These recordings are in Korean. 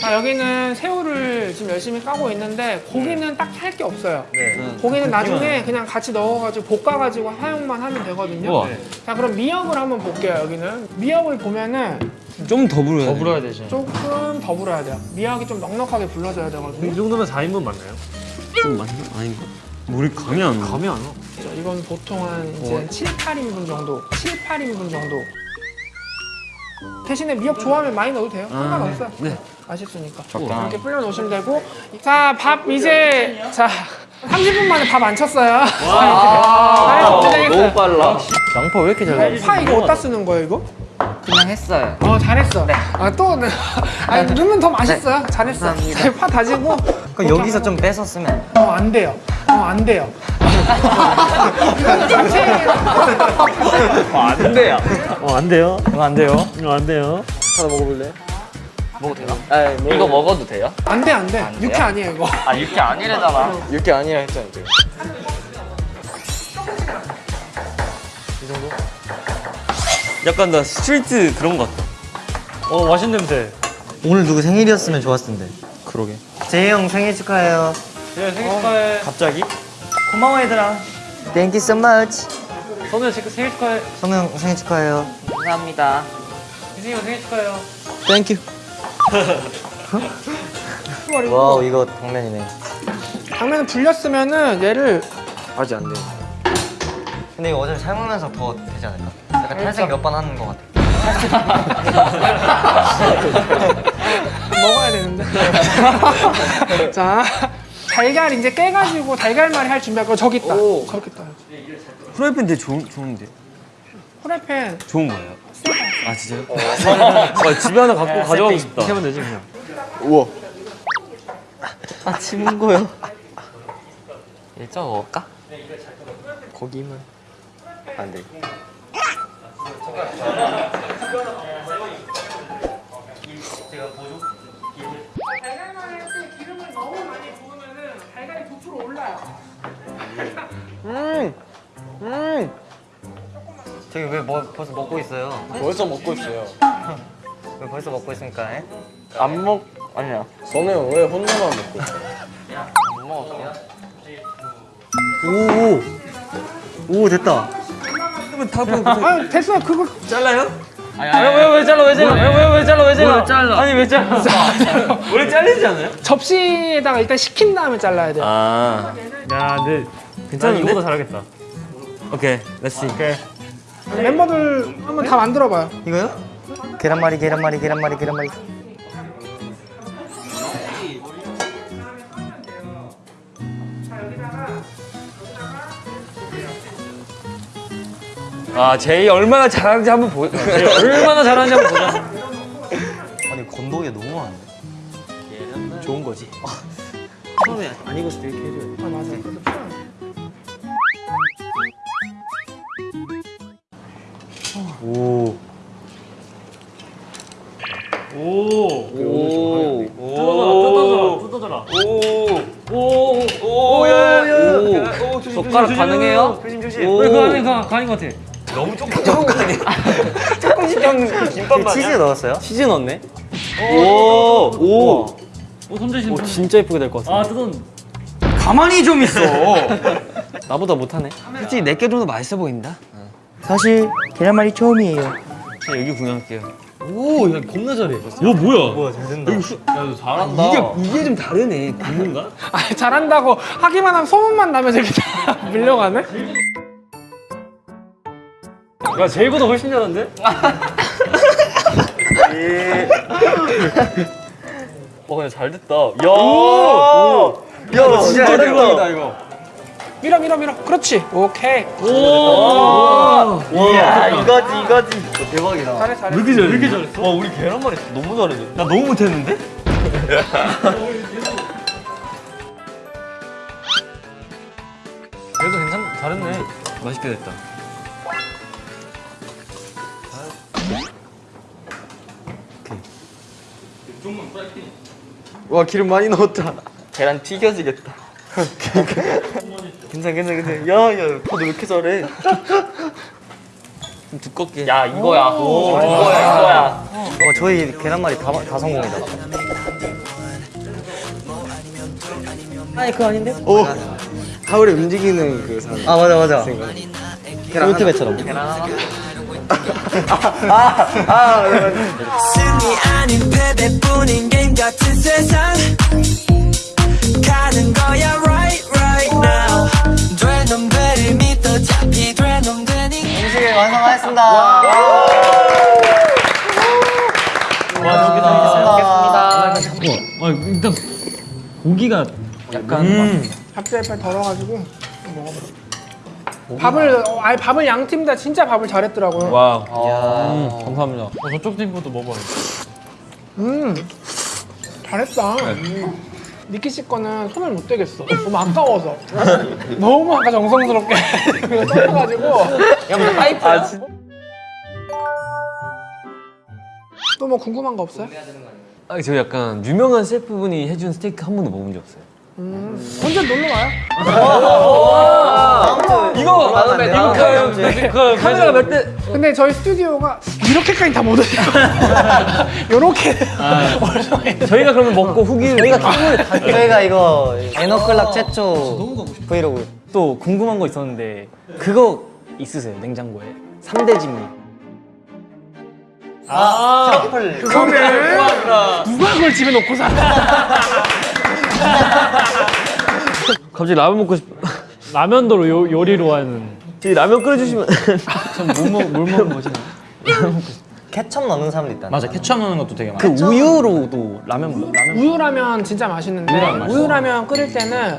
자 여기는 새우를 지금 열심히 까고 있는데 고기는 딱 할 게 없어요. 고기는 나중에 그냥 같이 넣어가지고 볶아가지고 사용만 하면 되거든요. 우와. 자 그럼 미역을 한번 볼게요 여기는. 미역을 보면은 좀 더 불어야 더 돼. 불어야 되지. 조금 더 불어야 돼요. 미역이 좀 넉넉하게 불러줘야 되거든요. 이 정도면 4인분 맞나요? 좀 많이 아닌가? 우리 감이 안 와. 감이 안 와. 자, 이건 보통 한 이제 7, 8인분 정도. 7, 8인분 정도. 대신에 미역 좋아하면 많이 넣어도 돼요. 상관없어요. 네. 맛있으니까. 적당하게. 이렇게 불려 놓으시면 되고. 자, 밥 이제 자 30분 만에 밥 안 쳤어요. 아, 너무 빨라. 양파 왜 이렇게 잘 어, 파 이거 어디다 쓰는 거예요, 이거? 그냥 했어요. 어, 잘했어. 아, 또 아니, 넣으면 더 맛있어요. 잘했어. 감사합니다. 자, 파 다지고 그럼 여기서 좀 뺏었으면 어, 안 돼요. 어, 안 돼요. 이건 자체예요. 안 돼요. 어, 안 돼요. 이거 안 돼요. 이거 안 돼요. 하나 먹어볼래? 먹어도 되나? 이거 먹어도 돼요? 안 돼, 안 돼. 안 돼요? 육회 아니에요, 이거. 아 이렇게 아니래잖아. 이렇게 아니라 했잖아 지금. 약간 나 스트리트 그런 거 같다. 어, 맛있는 냄새. 오늘 누구 생일이었으면 좋았을 텐데. 그러게. 재희 형 생일 축하해요. 예, 생일 축하해. 갑자기? 고마워 얘들아. Thank you so much. 지금 생일 축하해. 형 생일 축하해요. 감사합니다. 희승이 형 생일 축하해요. Thank you. Wow 이거 당면이네. 당면을 불렸으면은 얘를 아직 안 돼. 근데 이거 어차피 삶으면서 더 되지 않을까? 약간 탈색 몇 번 하는 것 같아. 먹어야 되는데. 자, 달걀 이제 깨가지고 달걀말이 할 준비할 거 저기 있다. 저기 있다. 프라이팬 되게 좋은, 좋은데? 프라이팬 좋은 거예요? 아 진짜요? 아, 집에 하나 갖고 가져가고 싶다. 이렇게 하면 되지, 그냥. 우와. 아 친구요. 일정 먹을까? 거기만 안 돼. 달걀말이 부풀어 올라요. 저기 왜 뭐, 벌써 먹고 있어요? 벌써 먹고 있어요. 왜 벌써 먹고 있습니까? 에? 안 먹, 아니야. 형왜 혼자만 먹고 있어? 안 먹었어요? 오, 오 됐다. 다 먹고 아, 됐어요. 그거 잘라요? 아, 왜, 왜 잘라, 왜 잘라? 왜, 왜, 왜 잘라, 왜 잘라? 왜 잘라? 아니, 왜 잘라? 원래 잘리지 않아요? 접시에다가 일단 식힌 다음에 잘라야 돼요. 아, 야, 근데 난 괜찮은데? 이거보다 잘하겠다. Okay, let's see. Okay. 멤버들 한번 다 만들어봐요. 이거요? 계란말이 계란말이 계란말이 계란말이. 아, 제이 얼마나 잘하는지 한번 보. 쟤 얼마나 잘하는지 한번 보자. 아니 건더기가 너무 많은데. 좋은 거지. 처음에 안 익었을 때 이렇게 해줘요. 아, 맞아. 필요하네. 오. 오. 오. 뜯어져라, 뜯어져라, 뜯어져라. 오. 오, 오, 오, 야, 야, 야. 오. 오, 조심, 젓가락 가능해요? 조심, 조심. 왜 그거 아닌 거 아닌 것 같아? 너무 조금 조금 거 아니야? 조금씩 형 김밥 그 치즈 넣었어요? 치즈 넣었네. 오, 오. 오, 오, 진짜 예쁘게 될 것 같아. 아, 뜯은. 가만히 좀 있어. 나보다 못하네. 솔직히 내게 좀 더 맛있어 보인다. 사실 계란말이 처음이에요. 여기 구경할게요. 오, 야, 겁나 잘해. 야, 뭐야? 우와 잘 된다. 야, 너 잘한다. 이게 이게 좀 다르네. 굽는가? 아, 잘한다고 하기만 하면 소문만 나면 저기 다 밀려가네? 야, 제이보다 훨씬 잘한데? 와, 야, 잘 됐다. 야, 야, 진짜 대박이다 이거. 밀어, 밀어, 밀어. 그렇지. 오케이. 오! 이야 이거지 이거지. 대박이다. 잘해, 잘해. 왜 이렇게 잘해? 왜 이렇게 잘했어? 와, 우리 계란말이 너무 잘해. 나 너무 못했는데? 그래도 괜찮, 잘했네. 맛있게 됐다. 와 기름 많이 넣었다. 계란 튀겨지겠다. 괜찮아 괜찮아 괜찮아. 야야 너왜 이렇게 잘해? 좀 두껍게. 야 이거야. 이거야 이거야. 어 저희 계란말이 다, 다 성공이다 아니 그거 아닌데? 오. 타올에 움직이는 그 사람. 아 맞아 맞아 꼴트배처럼 승리 아닌 패배뿐인 게임 같은 세상. 가는 거야 right right now. 돼 놈들을 믿어 잡히 돼 놈들이 음식을 완성하였습니다. 와. 먹겠습니다. 와 일단 고기가 약간 밥살 빨리 덜어가지고 먹어보자. 밥을 어, 아니 밥을 양 팀 다 진짜 밥을 잘했더라고요. 와. 음, 감사합니다. 어, 저쪽 팀 것도 먹어요. 음 잘했다. 니키 씨 거는 손을 못 대겠어. 너무 아까워서. 너무 아까 정성스럽게 떠가지고. 아 진짜. 또뭐 궁금한 거 없어요? 아, 저 약간 유명한 셰프분이 해준 스테이크 한 번도 먹은 적 없어요. 언제 놀러 와요? 이거 다음에 링크 카메라가 몇 대? 근데 저희 스튜디오가 이렇게까지 다 못 해요. 요렇게. 얼마에 저희가 그러면 먹고 후기를 저희가 저희가 이거 에너클락 최초 브이로그 또 궁금한 거 있었는데 그거 있으세요? 냉장고에? 3대 진미. 트러플 그거는 누가 그걸 집에 놓고 살아? 갑자기 라면 먹고 싶. 라면도 요, 요리로 하는. 저희 라면 끓여주시면. 뭘 먹는 거지? 케첩 넣는 사람도 있다 맞아 케첩 넣는 것도 되게 많아. 그 우유로도 라면 먹- 라면 우유라면 진짜 맛있는데. 우유라면 끓일 때는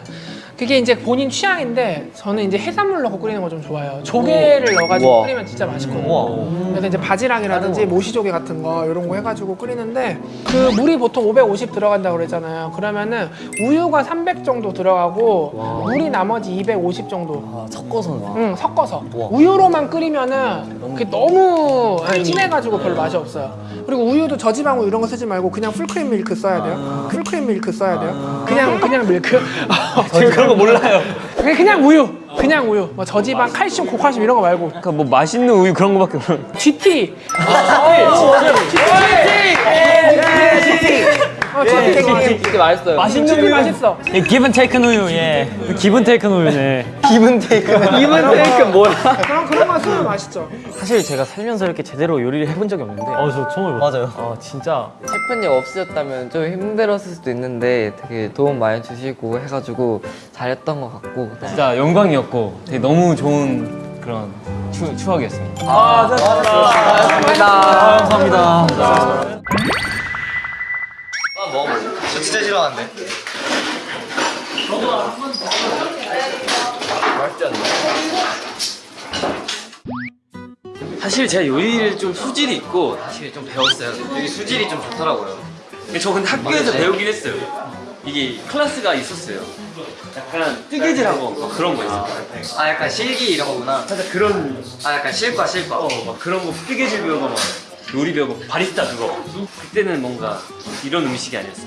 그게 이제 본인 취향인데 저는 이제 해산물 넣고 끓이는 거 좀 좋아해요. 조개를 넣어가지고 우와. 끓이면 진짜 맛있거든요. 그래서 이제 바지락이라든지 모시조개 같은 거 이런 거 해가지고 끓이는데 그 물이 보통 550 들어간다고 그랬잖아요. 그러면은 우유가 300 정도 들어가고 물이 나머지 250 정도. 아, 섞어서 응 섞어서 우유로만 끓이면은 그게 너무 진해가지고 별로 맛이 없어요. 그리고 우유도 저지방 우유 이런 거 쓰지 말고 그냥 풀크림 밀크 써야 돼요. 풀크림 밀크 써야 돼요. 그냥 그냥 밀크. 지금 그런 거 몰라요. 그냥 그냥 우유. 그냥 우유. 뭐 저지방, 칼슘, 고칼슘 이런 거 말고. 그러니까 뭐 맛있는 우유 그런 거밖에 없는. GT. 어, GT. 진짜 맛있어요. 맛있는 우유 맛있어. 예, 기분 테이큰 우유 예. 기분 테이큰 우유네. 기분 테이크 기분 테이큰 뭐야? 그런 쓰면 맛있죠. 사실 제가 살면서 이렇게 제대로 요리를 해본 적이 없는데. 어, 저 처음 해봐. 맞아요 아 진짜 셰프님 없으셨다면 좀 힘들었을 수도 있는데 되게 도움 많이 주시고 해가지고 잘했던 것 같고 진짜 영광이었고 되게 너무 좋은 그런 추, 추억이었습니다. 감사합니다. 저 진짜 싫어하는데 사실 제가 요리를 좀 수질이 있고 사실 좀 배웠어요. 되게 수질이 좀 좋더라고요. 저 근데 학교에서 배우긴 했어요. 이게 클래스가 있었어요. 약간 뜨개질하고 막 그런 거 있어요. 아 약간 실기 이런 거구나 살짝 그런 아 약간 실과 실과 어, 막 그런 거 뜨개질 배우고 막 요리 배우고 바리스타 그거. 그때는 뭔가 이런 음식이 아니었어.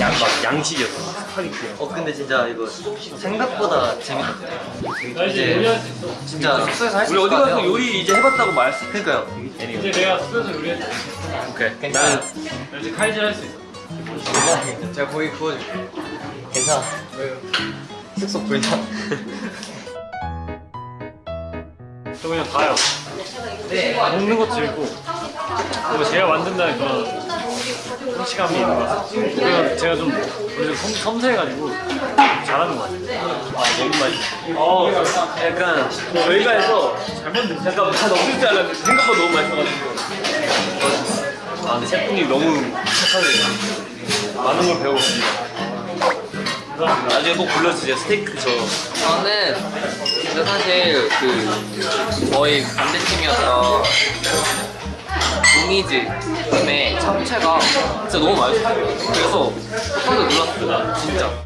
양, 막 양식이었어. 스파게티요. 어 근데 진짜 이거 생각보다 재밌었어요 이제 진짜 숙소에서 할 수 우리 있을 어디 것 가서 같아요 요리 이제 해봤다고 말했어. 그러니까요 이제 내가 숙소에서 요리했어. 오케이. 괜찮아요 나 이제 칼질 할 수 있어. 제가 고기 구워줄게요 괜찮아 숙소 불장 저 그냥 가요. 먹는 것도 재밌고 그리고 제가 만든다는 그런 성취감이 있는 것 같아요. 제가 좀 원래 좀 섬, 섬세해가지고 잘하는 것 같아요. 아 너무 맛있어. 어, 약간 저희가 해서 잘못 잠깐 다 넘길 줄 알았는데 생각보다 너무 맛있어가지고. 아, 근데 셰프님 너무 착하세요. 많은 걸 배워봅니다. 나중에 꼭 불러주세요. 스테이크 저. 저는 근데 사실 그 저희 반대팀이었던 이미지 팀의 참치가 진짜 너무 맛있어요. 그래서 깜짝 놀랐어요 진짜